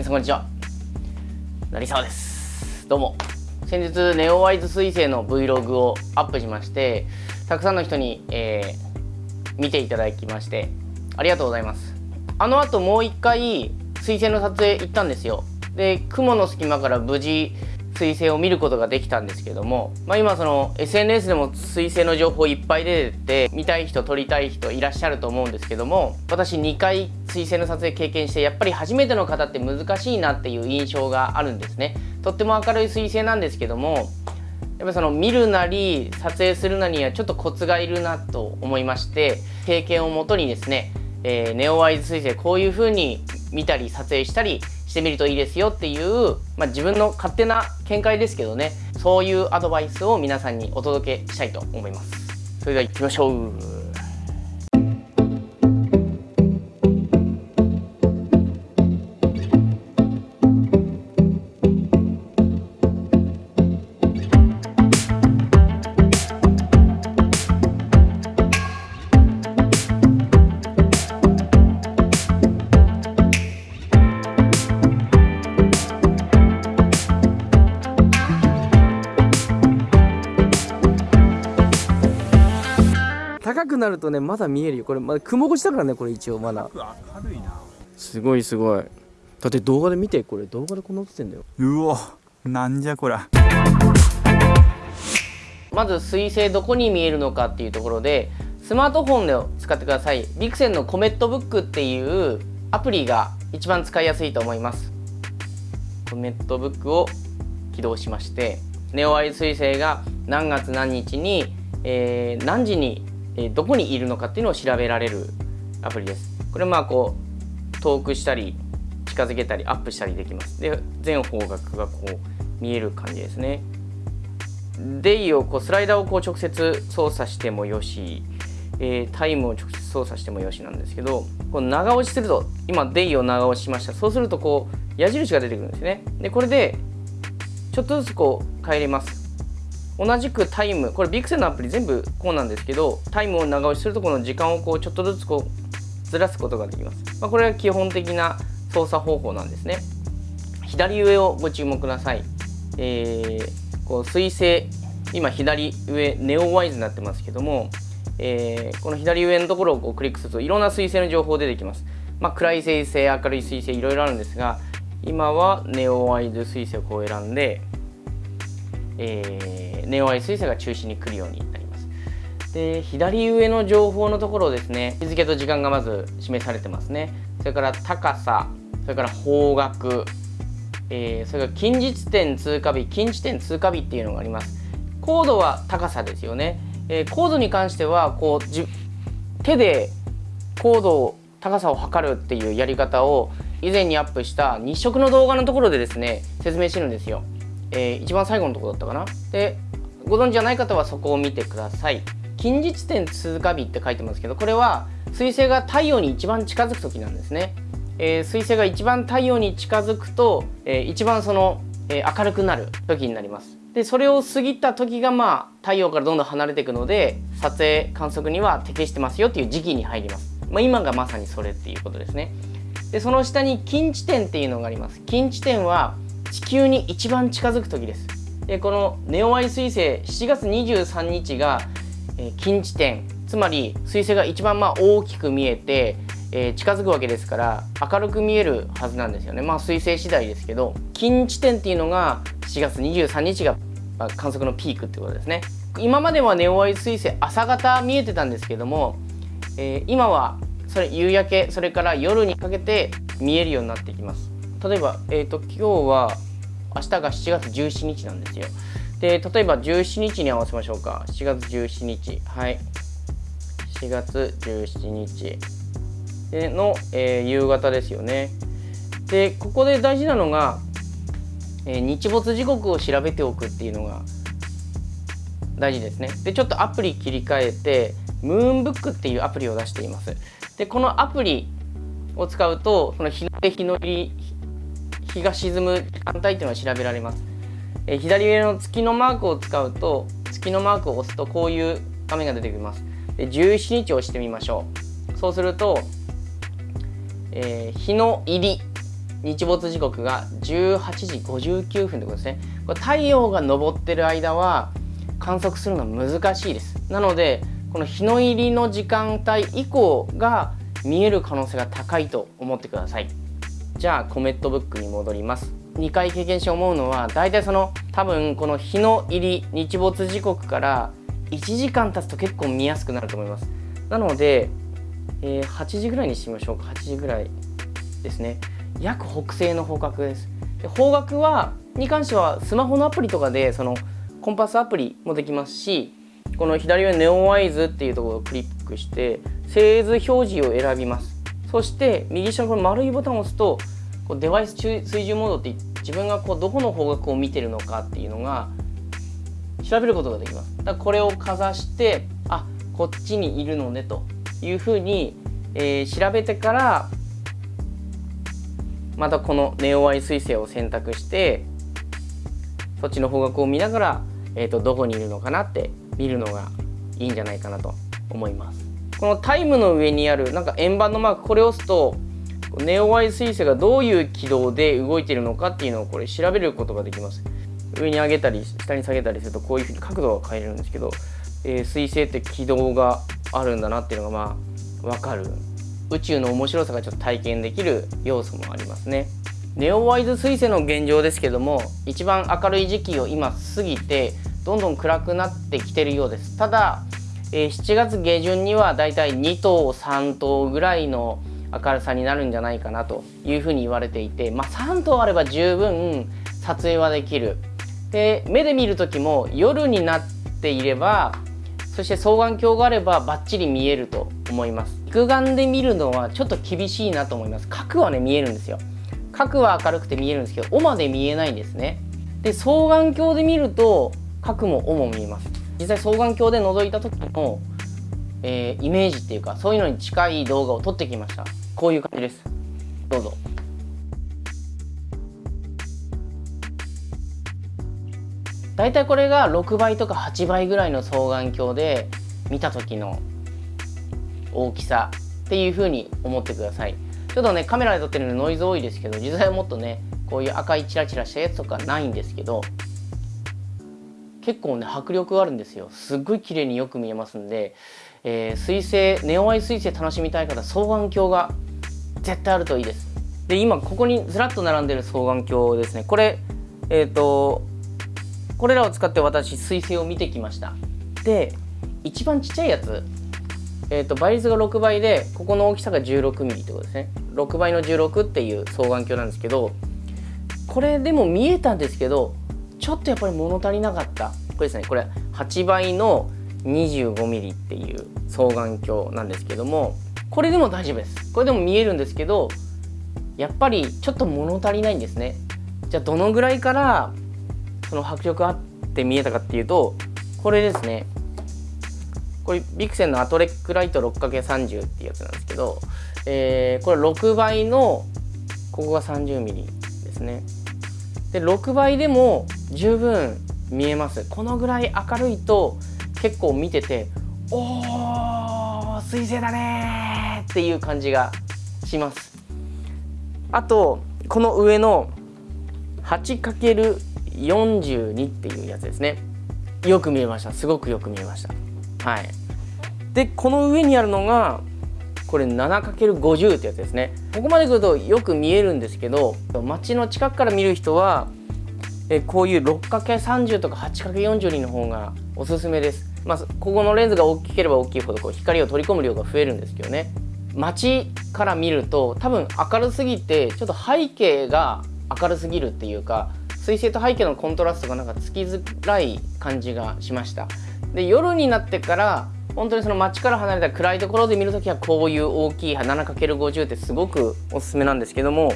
皆さんこんにちは。成沢です。どうも。先日ネオワイズ彗星の Vlog をアップしましてたくさんの人に、えー、見ていただきましてありがとうございます。あの後もう一回彗星の撮影行ったんですよ。で雲の隙間から無事彗星を見ることができたんですけども、まあ、今その SNS でも彗星の情報いっぱい出てて見たい人撮りたい人いらっしゃると思うんですけども私2回彗星の撮影経験してやっぱり初めての方って難しいなっていう印象があるんですね。とっても明るい彗星なんですけどもやっぱその見るなり撮影するなりにはちょっとコツがいるなと思いまして経験をもとにですね、えー、ネオワイズ彗星こういう風に見たり撮影したりしてみるといいですよっていう、まあ、自分の勝手な見解ですけどね。そういうアドバイスを皆さんにお届けしたいと思います。それでは行きましょう。るとねまだ見えるよ。これまだ雲越しだからねこれ一応まだ。明るいな。すごいすごい。だって動画で見てこれ動画でこんなってんだよ。うおなんじゃこらまず水星どこに見えるのかっていうところでスマートフォンで使ってください。ビクセンのコメットブックっていうアプリが一番使いやすいと思います。コメットブックを起動しましてネオアイ彗星が何月何日に、えー、何時にえどこにいるのかっていうのを調べられるアプリです。これまあこう遠くしたり近づけたりアップしたりできます。で全方角がこう見える感じですね。デイをこうスライダーをこう直接操作してもよし、えー、タイムを直接操作してもよしなんですけどこの長押しすると今デイを長押ししましたそうするとこう矢印が出てくるんですねでこれでちょっとずつこう変えれます同じくタイムこれビクセンのアプリ全部こうなんですけどタイムを長押しするとこの時間をこうちょっとずつこうずらすことができます、まあ、これは基本的な操作方法なんですね。左上をご注目ください、えー、こう水星今左上ネオワイズになってますけども、えー、この左上のところをこうクリックするといろんな水星の情報出てきます、まあ、暗い水星明るい水星いろいろあるんですが今はネオワイズ水星をこう選んでえー、ネオアイ彗星が中心に来るようになります。で左上の情報のところですね日付と時間がまず示されてますね。それから高さそれから方角、えー、それから近日点通過日近地点通過日っていうのがあります。高度は高さですよね、えー、高度に関してはこうじ手で高度を高さを測るっていうやり方を以前にアップした日食の動画のところでですね説明してるんですよ。えー、一番最後のところだったかな。でご存知じゃない方はそこを見てください。近日点通過日って書いてますけどこれは彗星が太陽に一番近づく時なんですね、えー、彗星が一番太陽に近づくと、えー、一番その、えー、明るくなる時になります。でそれを過ぎた時がまあ太陽からどんどん離れていくので撮影観測には適してますよっていう時期に入ります、まあ、今がまさにそれっていうことですね。でその下に近地点っていうのがあります。近地点は地球に一番近づく時です。でこのネオアイ彗星7月23日が、えー、近地点つまり彗星が一番まあ大きく見えて、えー、近づくわけですから明るく見えるはずなんですよね。まあ彗星次第ですけど近地点っていうのが7月23日が、まあ、観測のピークってことですね。今まではネオアイ彗星朝方見えてたんですけども、えー、今はそれ夕焼けそれから夜にかけて見えるようになってきます。例えば、えーと、今日は明日が7月17日なんですよ。で例えば17日に合わせましょうか。7月17日。はい。7月17日。での、えー、夕方ですよね。でここで大事なのが、えー、日没時刻を調べておくっていうのが大事ですね。でちょっとアプリ切り替えてムーンブックっていうアプリを出しています。でこのアプリを使うとその日の出日の入り日が沈む時間帯っていうのは調べられます、えー、左上の月のマークを使うと月のマークを押すとこういう画面が出てきます。で17日を押してみましょう。そうすると、えー、日の入り日没時刻が18時59分ということですね。これ太陽が昇ってる間は観測するのは難しいです。なのでこの日の入りの時間帯以降が見える可能性が高いと思ってください。じゃあコメットブックに戻ります。2回経験して思うのは大体その多分この日の入り日没時刻から1時間経つと結構見やすくなると思います。なので、えー、8時ぐらいにしてみましょうか。8時ぐらいですね。約北西の方角です。で方角はに関してはスマホのアプリとかでそのコンパスアプリもできますしこの左上ネオワイズっていうところをクリックして製図表示を選びます。そして右下の丸いボタンを押すとこうデバイス追従モードって自分がこうどこの方角を見てるのかっていうのが調べることができます。だからこれをかざしてあこっちにいるのねというふうに、えー、調べてからまたこのネオアイ彗星を選択してそっちの方角を見ながら、えーと、どこにいるのかなって見るのがいいんじゃないかなと思います。このタイムの上にあるなんか円盤のマークこれを押すとネオアイ彗星がどういう軌道で動いているのかっていうのをこれ調べることができます。上に上げたり下に下げたりするとこういうふうに角度が変えれるんですけど、えー、彗星って軌道があるんだなっていうのがまあ分かる。宇宙の面白さがちょっと体験できる要素もありますね。ネオワイズ彗星の現状ですけども一番明るい時期を今過ぎてどんどん暗くなってきてるようです。ただ、え、7月下旬にはだいたい2頭3頭ぐらいの明るさになるんじゃないかなというふうに言われていて、まあ、3頭あれば十分撮影はできる。で目で見る時も夜になっていればそして双眼鏡があればバッチリ見えると思います。肉眼で見るのはちょっと厳しいなと思います。角はね見えるんですよ。角は明るくて見えるんですけど尾まで見えないんですね。で双眼鏡で見ると角も尾も見えます。実際双眼鏡で覗いた時の、えー、イメージっていうかそういうのに近い動画を撮ってきました。こういう感じです。どうぞ。大体これが6倍とか8倍ぐらいの双眼鏡で見た時の大きさっていう風に思ってください。ちょっとねカメラで撮ってるのでノイズ多いですけど実際はもっとねこういう赤いチラチラしたやつとかないんですけど結構ね迫力があるんですよ。すっごい綺麗によく見えますんで、えー、水星ネオアイ彗星楽しみたい方双眼鏡が絶対あるといいです。で今ここにずらっと並んでる双眼鏡ですね。これえっ、ー、とこれらを使って私彗星を見てきました。で一番ちっちゃいやつ。えーと、倍率が6倍でここの大きさが 16mm ってことですね。6倍の16っていう双眼鏡なんですけどこれでも見えたんですけどちょっとやっぱり物足りなかった。これですねこれ8倍の 25mm っていう双眼鏡なんですけどもこれでも大丈夫です。これでも見えるんですけどやっぱりちょっと物足りないんですね。じゃあどのぐらいからその迫力あって見えたかっていうとこれですね。これビクセンのアトレックライト 6×30 っていうやつなんですけど、えー、これ6倍のここが 30mm ですね。で6倍でも十分見えます。このぐらい明るいと結構見てておー水星だねっていう感じがします。あとこの上の 8×42 っていうやつですね。よく見えました。すごくよく見えました。はい。でこの上にあるのがこれ 7×50 ってやつですね。ここまで来るとよく見えるんですけど街の近くから見る人はえこういう 6×30 とか 8×42 の方がおすすめです。まあ、ここのレンズが大きければ大きいほどこう光を取り込む量が増えるんですけどね。街から見ると多分明るすぎてちょっと背景が明るすぎるっていうか水星と背景のコントラストがなんかつきづらい感じがしました。で夜になってから本当にその街から離れた暗いところで見るときはこういう大きい 7×50 ってすごくおすすめなんですけども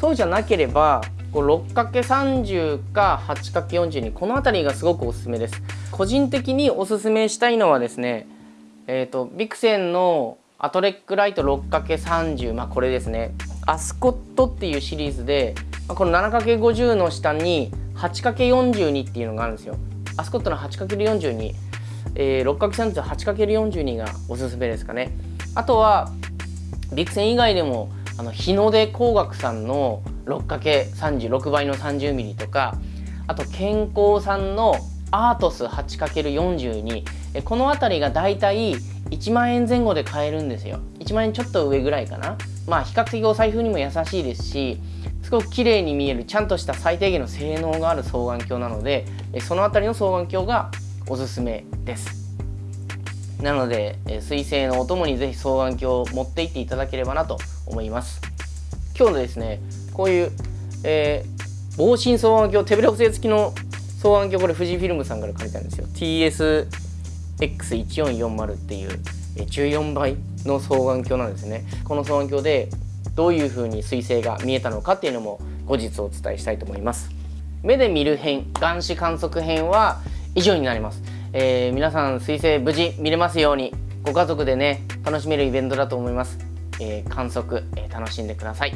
そうじゃなければ 6×30 か 8×40 にこの辺りがすごくおすすめです。個人的におすすめしたいのはですねえっ、ー、とビクセンのアトレックライト 6×30 まあこれですね。アスコットっていうシリーズでこの 7×50 の下に 8×42 っていうのがあるんですよ。アスコットの 8×42 えー、6×38×42 がおすすめですかね。あとはビクセン以外でもあの日の出工学さんの 6×36 倍の 30mm とかあと健康産のアートス 8×42 この辺りがだいたい1万円前後で買えるんですよ。1万円ちょっと上ぐらいかな。まあ比較的お財布にも優しいですしすごく綺麗に見えるちゃんとした最低限の性能がある双眼鏡なのでその辺りの双眼鏡がおすすめです。なので水星のお供にぜひ双眼鏡を持っていっていただければなと思います。今日のですねこういう、えー、防振双眼鏡手ぶれ補正付きの双眼鏡これ富士フィルムさんから借りたんですよ。TSX1440 っていう14倍の双眼鏡なんですね。この双眼鏡でどういう風に彗星が見えたのかっていうのも後日お伝えしたいと思います。目で見る編眼視観測編は以上になります、えー、皆さん彗星無事見れますようにご家族でね楽しめるイベントだと思います、えー、観測、えー、楽しんでください。